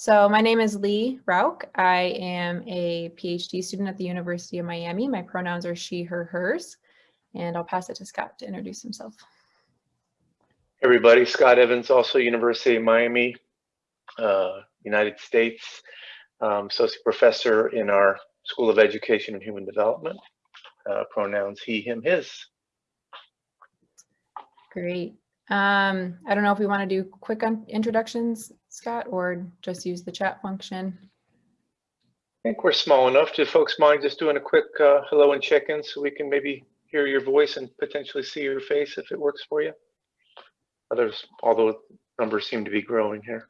So my name is Lee Rauch. I am a PhD student at the University of Miami. My pronouns are she, her, hers, and I'll pass it to Scott to introduce himself. Everybody, Scott Evans, also University of Miami, uh, United States, um, associate professor in our School of Education and Human Development. Uh, pronouns he, him, his. Great. Um, I don't know if we want to do quick introductions, Scott, or just use the chat function. I think we're small enough. Do folks mind just doing a quick uh, hello and check-in so we can maybe hear your voice and potentially see your face if it works for you? Others, although numbers seem to be growing here.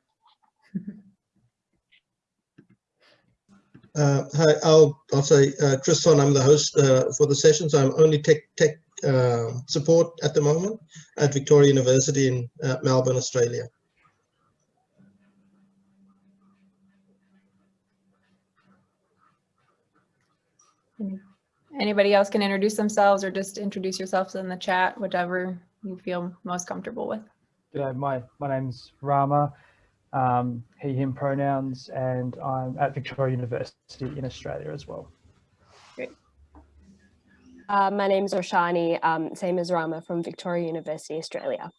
Uh, hi, I'll, I'll say, uh, Chris Sonn, I'm the host uh, for the session, so I'm only tech, tech uh, support at the moment at Victoria University in uh, Melbourne, Australia. Anybody else can introduce themselves or just introduce yourselves in the chat, whichever you feel most comfortable with. G'day, my, my name's Rama, um, he, him pronouns, and I'm at Victoria University in Australia as well. Great. Uh, my name's Roshani, um, same as Rama from Victoria University, Australia.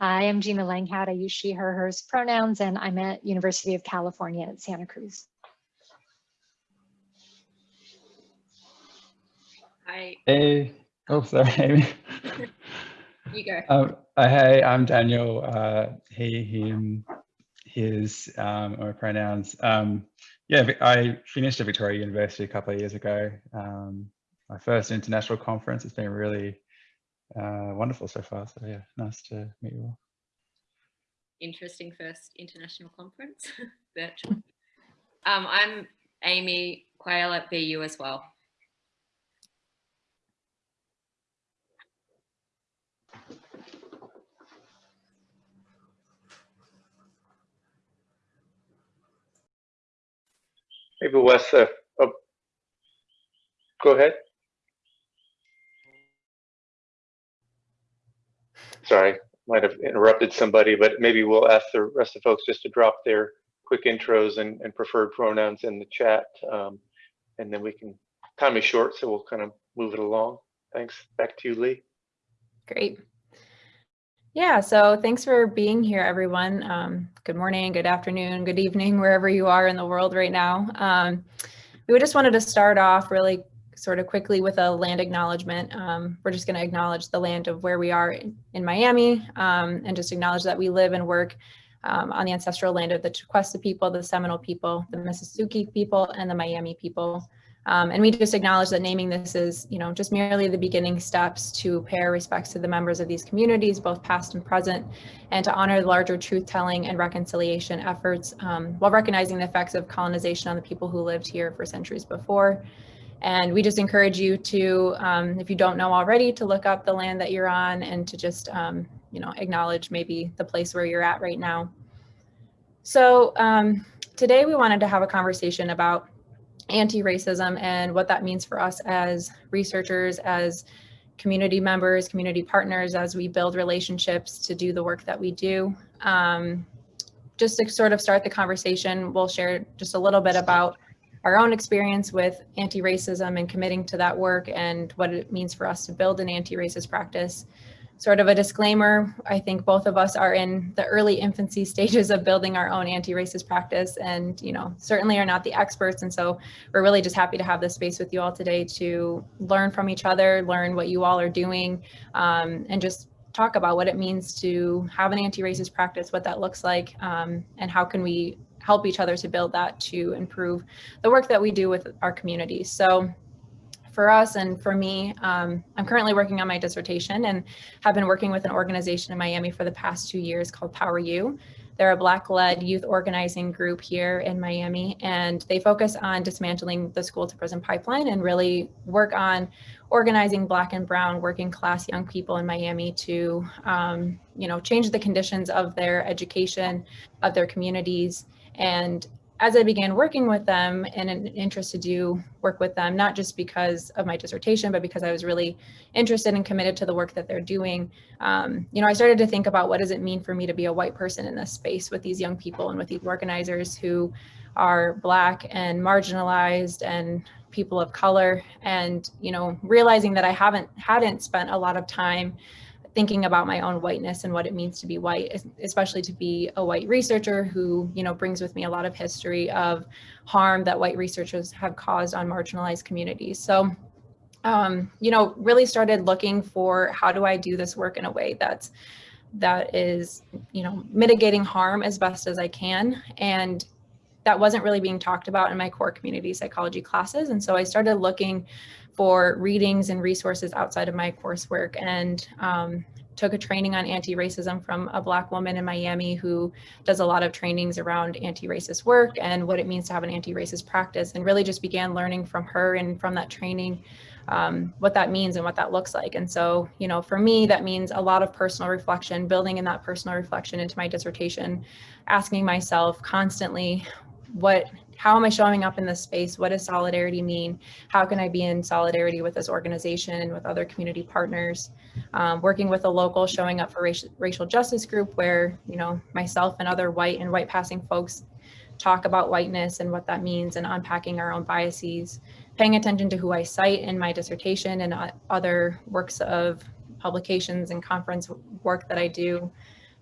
Hi, I'm Gina Langhout. I use she, her, hers pronouns, and I'm at University of California at Santa Cruz. Hi. Hey, oh, sorry, Amy. You go. Um, uh, hey, I'm Daniel. Uh, he, him, his, um, or pronouns. Um, yeah, I finished at Victoria University a couple of years ago. Um, my first international conference. It's been really uh, wonderful so far. So yeah, nice to meet you all. Interesting first international conference, virtual. Um, I'm Amy Quayle at VU as well. Maybe Wes, uh, oh, go ahead. Sorry, might have interrupted somebody, but maybe we'll ask the rest of the folks just to drop their quick intros and, and preferred pronouns in the chat. Um, and then we can, time is short, so we'll kind of move it along. Thanks. Back to you, Lee. Great. Yeah, so thanks for being here, everyone. Um, good morning, good afternoon, good evening, wherever you are in the world right now. Um, we just wanted to start off really sort of quickly with a land acknowledgement. Um, we're just going to acknowledge the land of where we are in, in Miami um, and just acknowledge that we live and work um, on the ancestral land of the Tequesta people, the Seminole people, the Miccosukee people, and the Miami people. Um, and we just acknowledge that naming this is, you know, just merely the beginning steps to pay our respects to the members of these communities, both past and present, and to honor the larger truth-telling and reconciliation efforts um, while recognizing the effects of colonization on the people who lived here for centuries before. And we just encourage you to, um, if you don't know already, to look up the land that you're on and to just, um, you know, acknowledge maybe the place where you're at right now. So um, today we wanted to have a conversation about anti-racism and what that means for us as researchers, as community members, community partners, as we build relationships to do the work that we do. Um, just to sort of start the conversation, we'll share just a little bit about our own experience with anti-racism and committing to that work and what it means for us to build an anti-racist practice sort of a disclaimer, I think both of us are in the early infancy stages of building our own anti-racist practice and, you know, certainly are not the experts. And so we're really just happy to have this space with you all today to learn from each other, learn what you all are doing, um, and just talk about what it means to have an anti-racist practice, what that looks like, um, and how can we help each other to build that to improve the work that we do with our communities. So for us and for me, um, I'm currently working on my dissertation and have been working with an organization in Miami for the past two years called Power U. They're a Black-led youth organizing group here in Miami, and they focus on dismantling the school to prison pipeline and really work on organizing Black and Brown working class young people in Miami to, um, you know, change the conditions of their education, of their communities, and as I began working with them and an interest to do work with them, not just because of my dissertation, but because I was really interested and committed to the work that they're doing, um, you know, I started to think about what does it mean for me to be a white person in this space with these young people and with these organizers who are Black and marginalized and people of color. And you know realizing that i haven't hadn't spent a lot of time thinking about my own whiteness and what it means to be white especially to be a white researcher who you know brings with me a lot of history of harm that white researchers have caused on marginalized communities so um, you know really started looking for how do i do this work in a way that's that is you know mitigating harm as best as i can and that wasn't really being talked about in my core community psychology classes. And so I started looking for readings and resources outside of my coursework and um, took a training on anti-racism from a black woman in Miami who does a lot of trainings around anti-racist work and what it means to have an anti-racist practice and really just began learning from her and from that training um, what that means and what that looks like. And so, you know, for me, that means a lot of personal reflection, building in that personal reflection into my dissertation, asking myself constantly, what how am I showing up in this space? What does solidarity mean? How can I be in solidarity with this organization and with other community partners? Um, working with a local, showing up for racial, racial justice group where, you know, myself and other white and white passing folks talk about whiteness and what that means and unpacking our own biases, paying attention to who I cite in my dissertation and other works of publications and conference work that I do.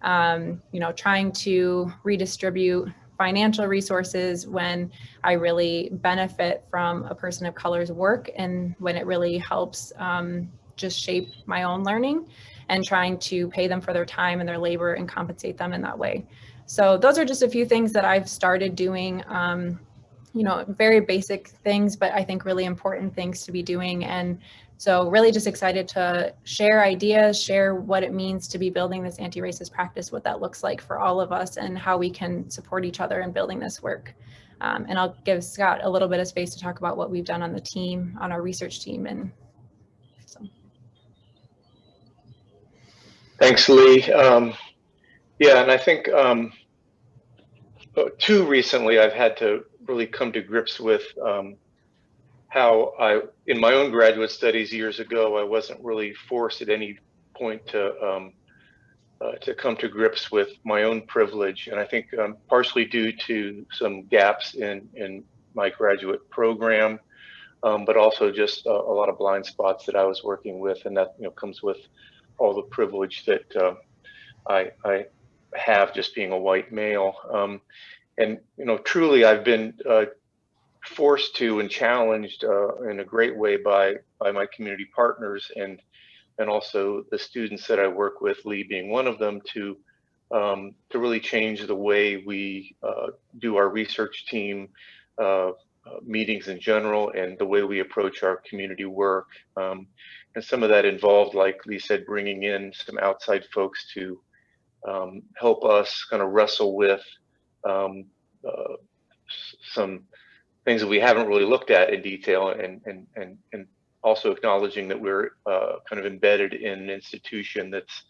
Um, you know, trying to redistribute financial resources when I really benefit from a person of color's work and when it really helps um, just shape my own learning and trying to pay them for their time and their labor and compensate them in that way. So those are just a few things that I've started doing, um, you know, very basic things, but I think really important things to be doing. And so really just excited to share ideas, share what it means to be building this anti-racist practice, what that looks like for all of us and how we can support each other in building this work. Um, and I'll give Scott a little bit of space to talk about what we've done on the team, on our research team. And so. Thanks, Lee. Um, yeah, and I think um, uh, too recently I've had to really come to grips with um, how I, in my own graduate studies years ago, I wasn't really forced at any point to um, uh, to come to grips with my own privilege, and I think um, partially due to some gaps in in my graduate program, um, but also just a, a, lot of blind spots that I was working with, and that you know comes with all the privilege that uh, I, I have just being a white male. Um, and you know, truly, I've been uh, forced to and challenged uh, in a great way by by my community partners and and also the students that I work with, Lee being one of them, to um, to really change the way we uh, do our research team uh, uh meetings in general and the way we approach our community work. Um, and some of that involved, like Lee said, bringing in some outside folks to um, help us kind of wrestle with um, uh, some things that we haven't really looked at in detail and and and, and also acknowledging that we're uh, kind of embedded in an institution that's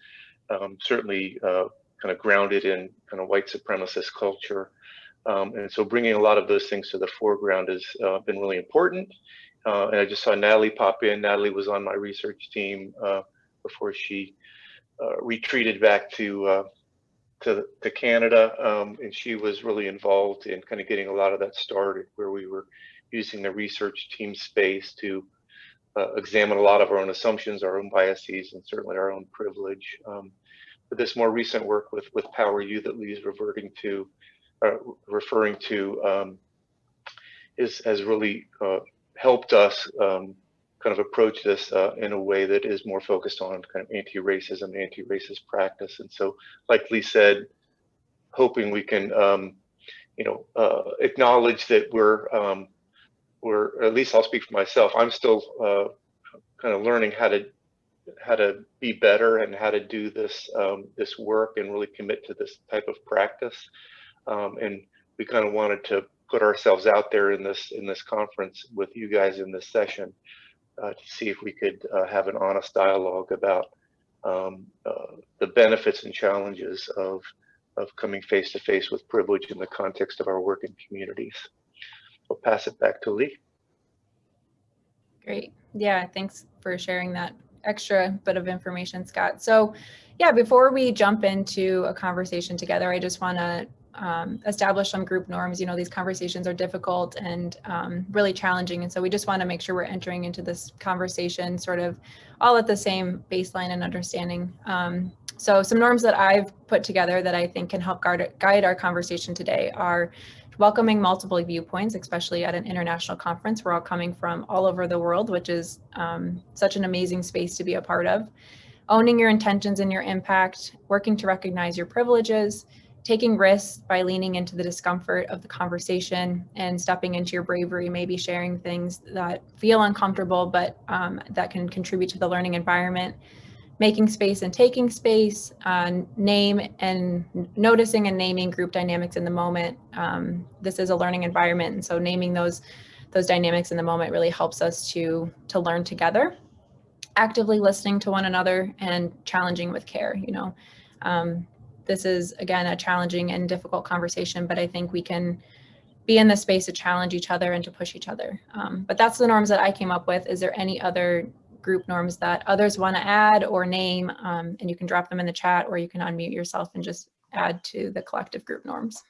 um, certainly uh, kind of grounded in kind of white supremacist culture. Um, and so bringing a lot of those things to the foreground has uh, been really important. Uh, and I just saw Natalie pop in. Natalie was on my research team uh, before she uh, retreated back to to, to Canada, um, and she was really involved in kind of getting a lot of that started, where we were using the research team space to uh, examine a lot of our own assumptions, our own biases, and certainly our own privilege. Um, but this more recent work with with Power U that Lee's reverting to, uh, referring to, um, is has really uh, helped us um, kind of approach this uh, in a way that is more focused on kind of anti-racism, anti-racist practice. And so, like Lee said, hoping we can, um, you know, uh, acknowledge that we're, um, we're, at least I'll speak for myself, I'm still uh, kind of learning how to how to be better and how to do this um, this work and really commit to this type of practice. Um, and we kind of wanted to put ourselves out there in this in this conference with you guys in this session uh, to see if we could uh, have an honest dialogue about um, uh, the benefits and challenges of of coming face to face with privilege in the context of our work in communities. I'll pass it back to Lee. Great. Yeah, thanks for sharing that extra bit of information, Scott. So yeah, before we jump into a conversation together, I just want to um, establish some group norms. You know, these conversations are difficult and um, really challenging. And so we just want to make sure we're entering into this conversation sort of all at the same baseline and understanding. Um, so some norms that I've put together that I think can help guard, guide our conversation today are welcoming multiple viewpoints, especially at an international conference. We're all coming from all over the world, which is um, such an amazing space to be a part of. Owning your intentions and your impact, working to recognize your privileges, taking risks by leaning into the discomfort of the conversation and stepping into your bravery, maybe sharing things that feel uncomfortable, but um, that can contribute to the learning environment making space and taking space, uh, name and noticing and naming group dynamics in the moment. Um, this is a learning environment, and so naming those those dynamics in the moment really helps us to to learn together. Actively listening to one another and challenging with care. You know, um, this is again a challenging and difficult conversation, but I think we can be in the space to challenge each other and to push each other. Um, but that's the norms that I came up with. Is there any other group norms that others want to add or name, um, and you can drop them in the chat or you can unmute yourself and just add to the collective group norms.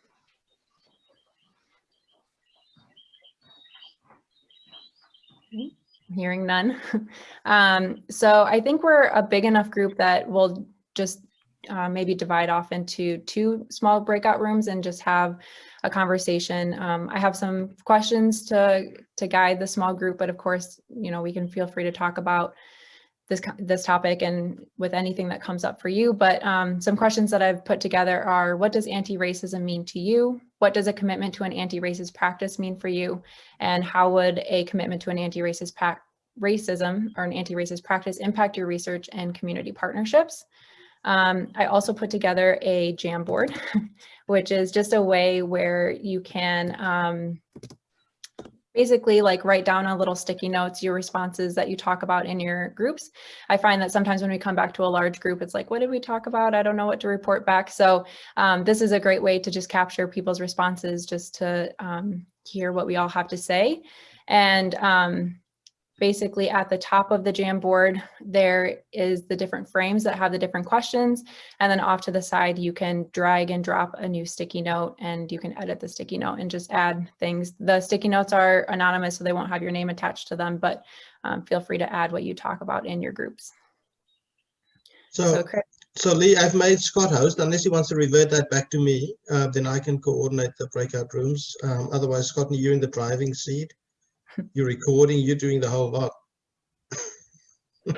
Hearing none. um, so I think we're a big enough group that we'll just uh, maybe divide off into two small breakout rooms and just have a conversation. Um, I have some questions to to guide the small group, but of course, you know, we can feel free to talk about this this topic and with anything that comes up for you. But um, some questions that I've put together are: What does anti-racism mean to you? What does a commitment to an anti-racist practice mean for you? And how would a commitment to an anti-racist racism or an anti-racist practice impact your research and community partnerships? Um, I also put together a Jamboard, which is just a way where you can um, basically like write down on little sticky notes your responses that you talk about in your groups. I find that sometimes when we come back to a large group, it's like, what did we talk about? I don't know what to report back. So um, this is a great way to just capture people's responses, just to um, hear what we all have to say. And um, basically at the top of the Jamboard, there is the different frames that have the different questions. And then off to the side, you can drag and drop a new sticky note and you can edit the sticky note and just add things. The sticky notes are anonymous, so they won't have your name attached to them, but um, feel free to add what you talk about in your groups. So, So so, Lee, I've made Scott host. Unless he wants to revert that back to me, uh, then I can coordinate the breakout rooms. Um, otherwise, Scott, you're in the driving seat. You're recording. You're doing the whole lot.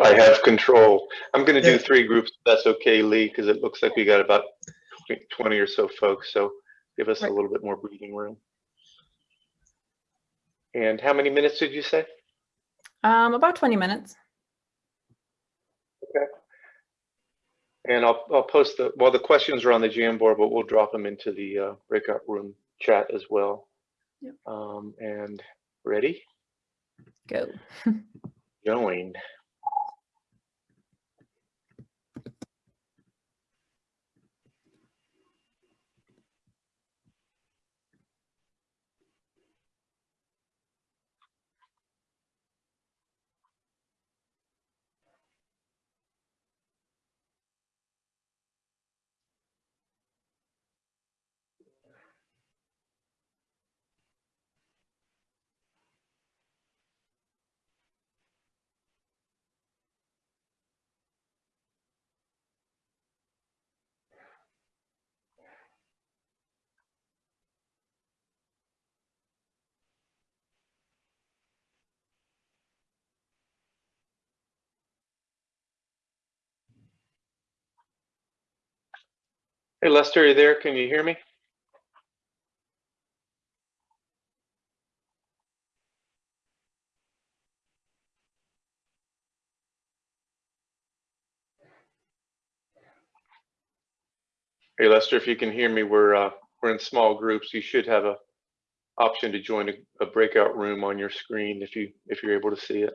I have control. I'm going to do Yeah. three groups. That's okay, Lee, because it looks like we got about 20 or so folks. So give us a little bit more breathing room. And how many minutes did you say? um, about 20 minutes. Okay. And I'll, I'll post the, well, the questions are on the Jamboard, but we'll drop them into the uh, breakout room chat as well. Yep. Um, and ready? Go. Join. Hey, Lester, are you there? Can you hear me? Hey, Lester, if you can hear me, we're, uh, we're in small groups. You should have a option to join a, a breakout room on your screen if you, if you're able to see it.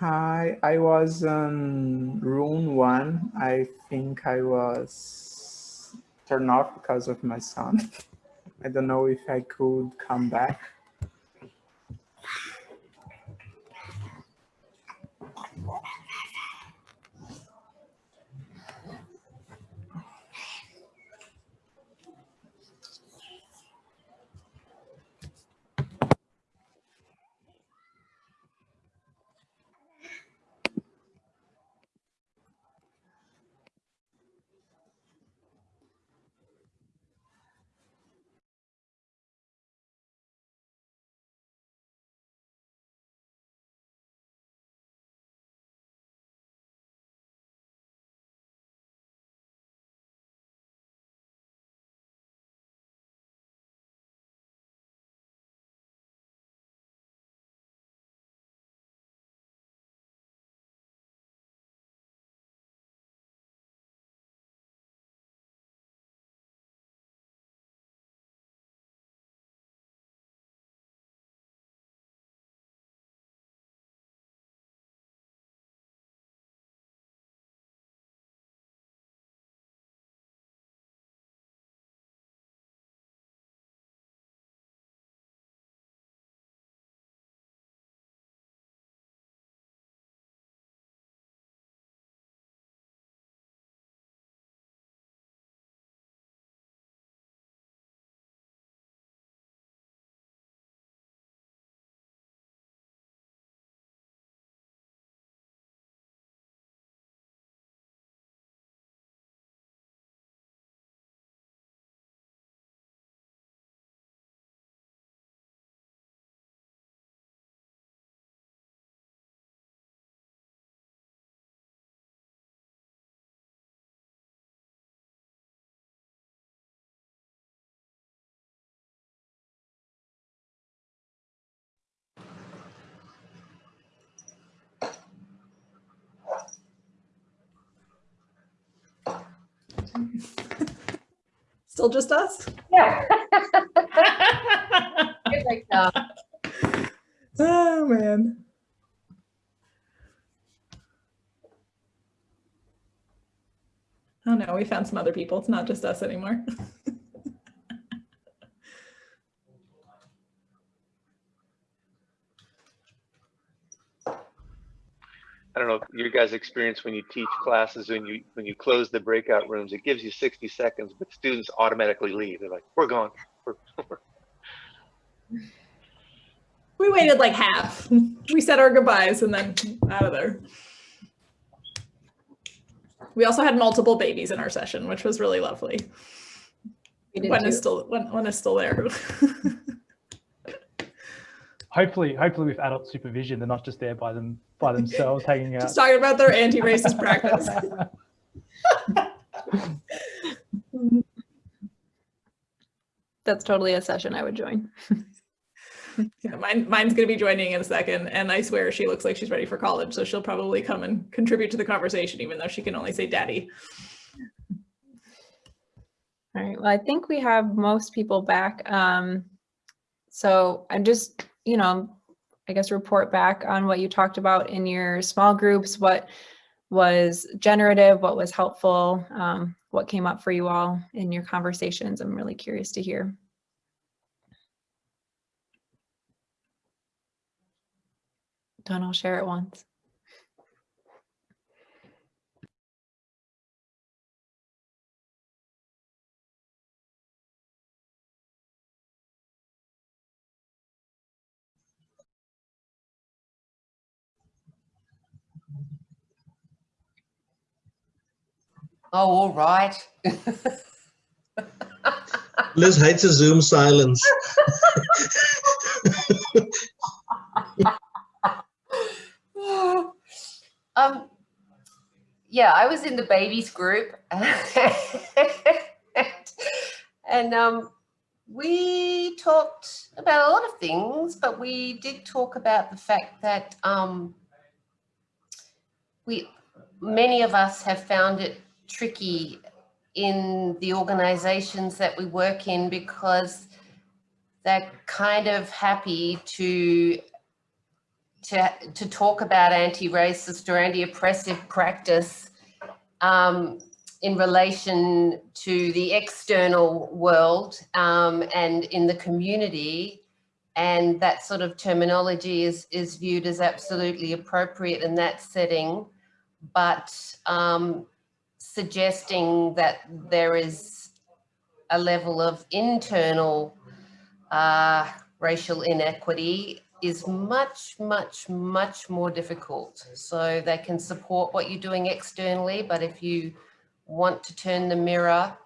Hi, I was on room one. I think I was turned off because of my son. I don't know if I could come back. Still just us? Yeah. Good, like, uh, Oh, man. Oh no, we found some other people. It's not just us anymore. I don't know your guys' experience when you teach classes when you when you close the breakout rooms. It gives you 60 seconds, but students automatically leave. They're like, "We're gone." We're, We waited like half. We said our goodbyes and then out of there. We also had multiple babies in our session, which was really lovely. One did When is too. still when, when is still there. Hopefully, hopefully with adult supervision, they're not just there by them by themselves hanging out. Just talking about their anti-racist practice. That's totally a session I would join. Yeah, mine, mine's gonna be joining in a second, and I swear she looks like she's ready for college, so she'll probably come and contribute to the conversation, even though she can only say daddy. All right, well, I think we have most people back. Um, so I'm just, you know, I guess report back on what you talked about in your small groups, what was generative, what was helpful, um, what came up for you all in your conversations. I'm really curious to hear. Don't all share at once. Oh, all right. Liz hates a Zoom silence. um, yeah, I was in the babies group, and um, we talked about a lot of things, but we did talk about the fact that um, we many of us have found it tricky in the organizations that we work in because they're kind of happy to to, to talk about anti-racist or anti-oppressive practice um, in relation to the external world um, and in the community. And that sort of terminology is, is viewed as absolutely appropriate in that setting. But um, suggesting that there is a level of internal uh, racial inequity is much, much, much more difficult. So they can support what you're doing externally, but if you want to turn the mirror,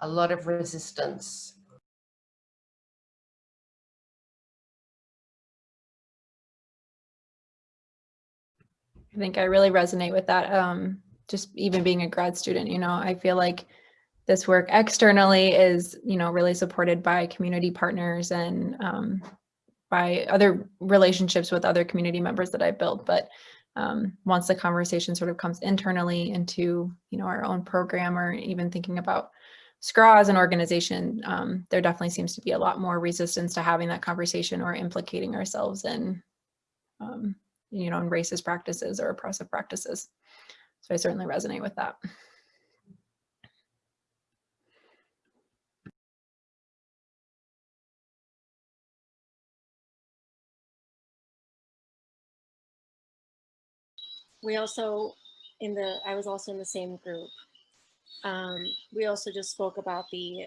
a lot of resistance. I think I really resonate with that. Um, just even being a grad student, you know, I feel like this work externally is, you know, really supported by community partners and um, by other relationships with other community members that I've built. But um, once the conversation sort of comes internally into, you know, our own program or even thinking about SCRA as an organization, um, there definitely seems to be a lot more resistance to having that conversation or implicating ourselves in, um, you know, in racist practices or oppressive practices. So I certainly resonate with that. we also in the i was also in the same group um, we also just spoke about the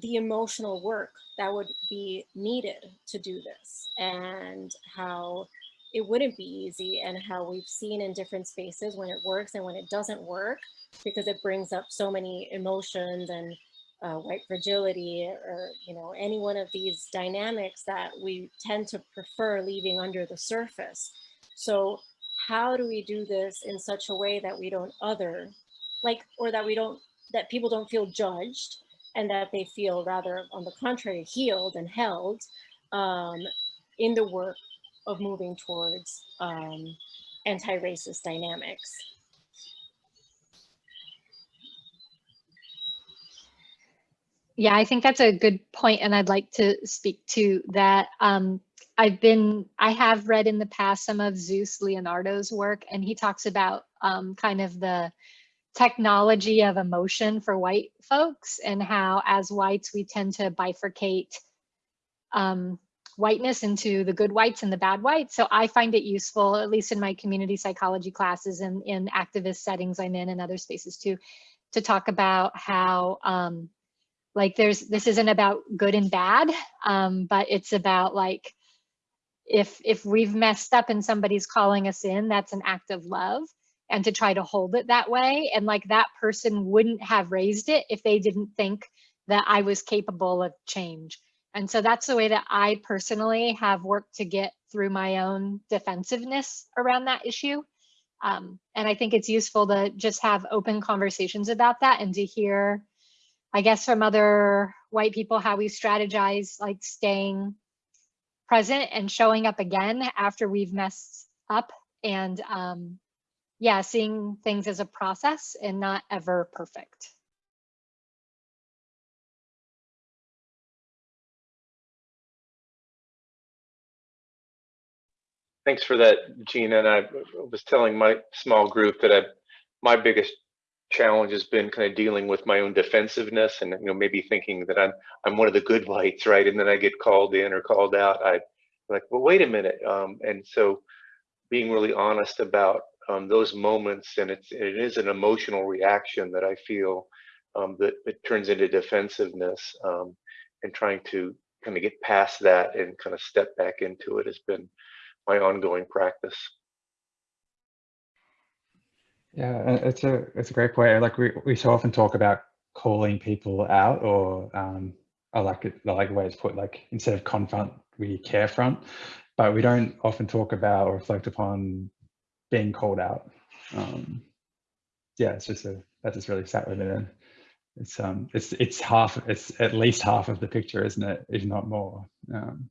the emotional work that would be needed to do this and how it wouldn't be easy and how we've seen in different spaces when it works and when it doesn't work because it brings up so many emotions and uh, white fragility or you know any one of these dynamics that we tend to prefer leaving under the surface. So how do we do this in such a way that we don't other like or that we don't that people don't feel judged and that they feel rather on the contrary healed and held um, in the work of moving towards um, anti-racist dynamics Yeah, I think that's a good point, and I'd like to speak to that. Um, I've been, I have read in the past some of Zeus Leonardo's work, and he talks about um, kind of the technology of emotion for white folks and how as whites we tend to bifurcate um, whiteness into the good whites and the bad whites. So I find it useful, at least in my community psychology classes and in activist settings I'm in and other spaces too, to talk about how um, like there's, this isn't about good and bad, um, but it's about like, if if we've messed up and somebody's calling us in that's an act of love and to try to hold it that way and like that person wouldn't have raised it if they didn't think that i was capable of change and so that's the way that i personally have worked to get through my own defensiveness around that issue um, and i think it's useful to just have open conversations about that and to hear i guess from other white people how we strategize like staying present and showing up again after we've messed up and um, yeah, seeing things as a process and not ever perfect. Thanks for that, Gina. And I was telling my small group that I, my biggest challenge has been kind of dealing with my own defensiveness and you know maybe thinking that I'm I'm one of the good whites, right? And then I get called in or called out. I like, well, wait a minute. Um, and so being really honest about um, those moments, and it's it is an emotional reaction that I feel um, that it turns into defensiveness, um, and trying to kind of get past that and kind of step back into it has been my ongoing practice. Yeah, it's a it's a great point. Like we we so often talk about calling people out, or um, I like it. I like the way it's put. Like instead of confront, we care front, but we don't often talk about or reflect upon being called out. Um, yeah, it's just a that just really sat with me. Then it's um it's it's half it's at least half of the picture, isn't it? If not more. Um,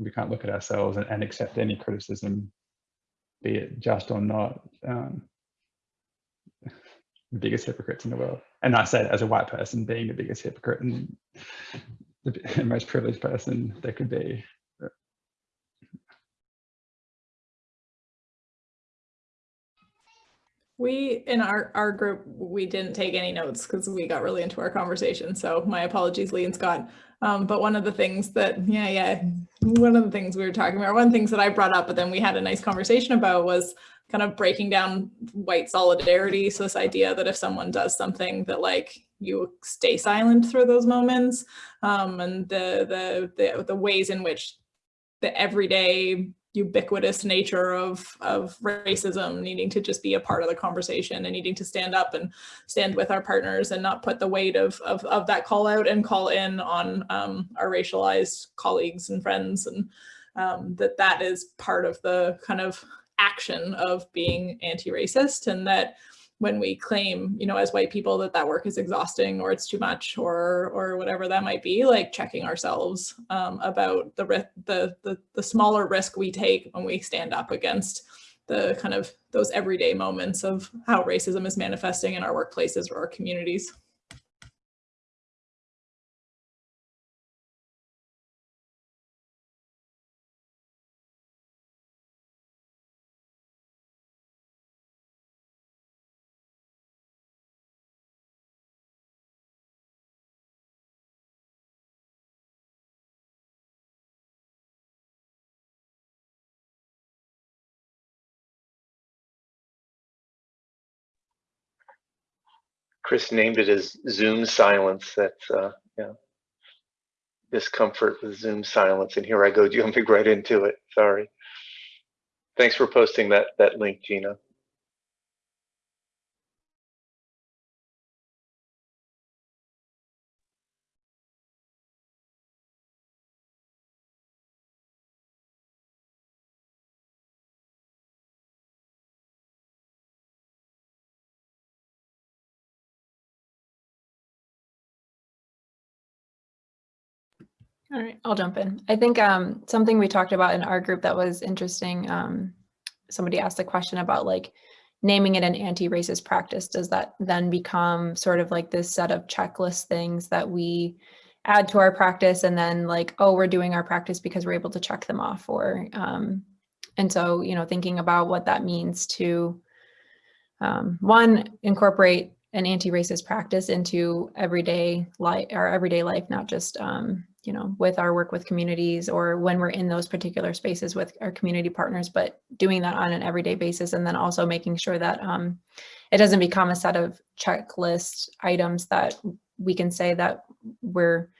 we can't look at ourselves and, and accept any criticism, be it just or not. Um, the biggest hypocrites in the world. And I said, as a white person being the biggest hypocrite and the most privileged person there could be. We, in our, our group, we didn't take any notes because we got really into our conversation. So my apologies, Lee and Scott. Um, but one of the things that, yeah, yeah, one of the things we were talking about, one of the things that I brought up, but then we had a nice conversation about was kind of breaking down white solidarity. So this idea that if someone does something that like you stay silent through those moments um, and the, the, the, the ways in which the everyday ubiquitous nature of of racism needing to just be a part of the conversation and needing to stand up and stand with our partners and not put the weight of of, of that call out and call in on um, our racialized colleagues and friends and um, that that is part of the kind of action of being anti-racist and that when we claim, you know, as white people that that work is exhausting or it's too much or or whatever that might be, like checking ourselves um, about the, the the the smaller risk we take when we stand up against the kind of those everyday moments of how racism is manifesting in our workplaces or our communities. Chris named it as Zoom silence. That's uh, yeah, discomfort with Zoom silence. And here I go jumping right into it. Sorry. Thanks for posting that that link, Gina. All right, I'll jump in. I think um, something we talked about in our group that was interesting, um, somebody asked a question about like naming it an anti-racist practice. Does that then become sort of like this set of checklist things that we add to our practice and then like, oh, we're doing our practice because we're able to check them off or, um, and so, you know, thinking about what that means to um, one, incorporate an anti-racist practice into everyday life, our everyday life, not just um, you know, with our work with communities or when we're in those particular spaces with our community partners, but doing that on an everyday basis and then also making sure that um, it doesn't become a set of checklist items that we can say that we're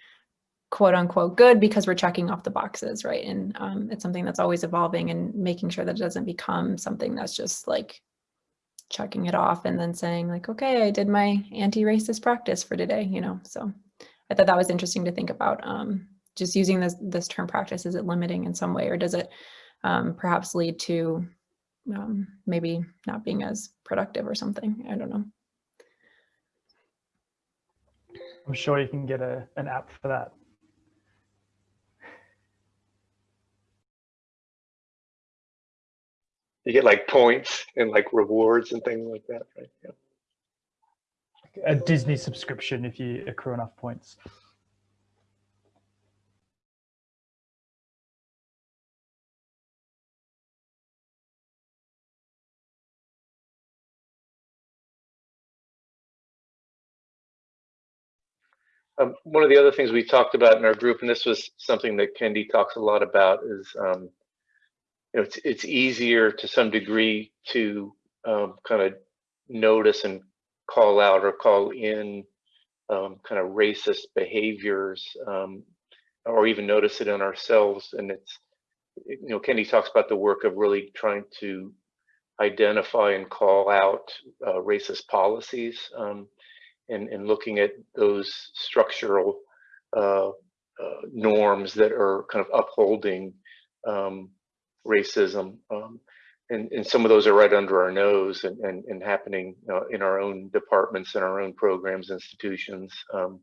quote unquote good because we're checking off the boxes, right? And um, it's something that's always evolving and making sure that it doesn't become something that's just like checking it off and then saying like, okay, I did my anti-racist practice for today, you know, so I thought that was interesting to think about. Um, just using this this term practice, is it limiting in some way, or does it um, perhaps lead to um, maybe not being as productive or something? I don't know. I'm sure you can get a an app for that. You get like points and like rewards and things like that, right? Yeah a Disney subscription if you accrue enough points. Um, one of the other things we talked about in our group, and this was something that Kendi talks a lot about, is um, you know it's it's easier to some degree to um, kind of notice and call out or call in um, kind of racist behaviors um, or even notice it in ourselves. And it's, you know, Kendi talks about the work of really trying to identify and call out uh, racist policies um, and, and looking at those structural uh, uh, norms that are kind of upholding um, racism. Um, and, and some of those are right under our nose and, and, and happening uh, in our own departments and our own programs, institutions, um,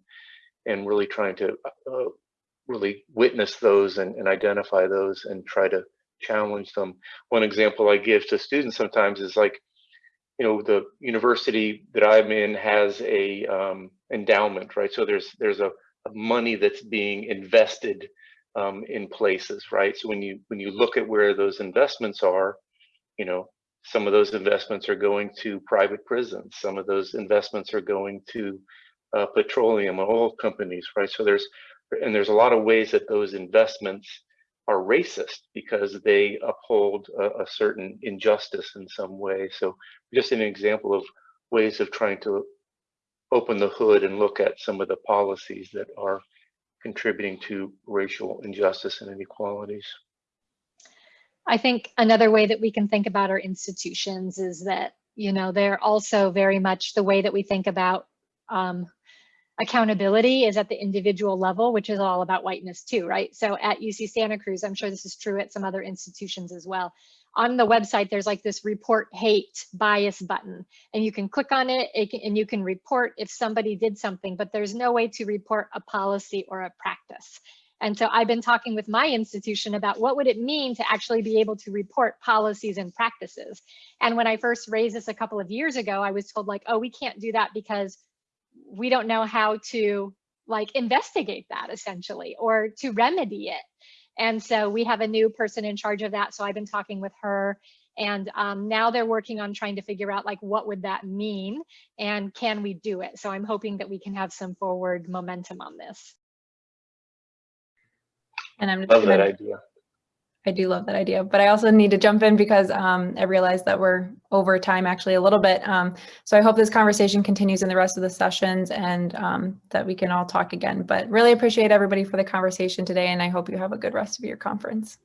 and really trying to uh, really witness those and, and identify those and try to challenge them. One example I give to students sometimes is like, you know, the university that I'm in has a um, endowment, right? So there's there's a, a money that's being invested um, in places, right? So when you when you look at where those investments are, you know, some of those investments are going to private prisons. Some of those investments are going to uh, petroleum and oil companies, right? So there's and there's a lot of ways that those investments are racist because they uphold a, a certain injustice in some way. So just an example of ways of trying to open the hood and look at some of the policies that are contributing to racial injustice and inequalities. I think another way that we can think about our institutions is that, you know, they're also very much the way that we think about um, accountability is at the individual level, which is all about whiteness too, right? So at UC Santa Cruz, I'm sure this is true at some other institutions as well. On the website, there's like this report hate bias button, and you can click on it, it can, and you can report if somebody did something, but there's no way to report a policy or a practice. And so I've been talking with my institution about what would it mean to actually be able to report policies and practices. And when I first raised this a couple of years ago, I was told like, oh, we can't do that because we don't know how to like investigate that essentially or to remedy it. And so we have a new person in charge of that. So I've been talking with her and um, now they're working on trying to figure out like what would that mean and can we do it? So I'm hoping that we can have some forward momentum on this. And I'm just Love that idea. I do love that idea, but I also need to jump in because um, I realize that we're over time actually a little bit. Um, so I hope this conversation continues in the rest of the sessions and um, that we can all talk again. But really appreciate everybody for the conversation today, and I hope you have a good rest of your conference.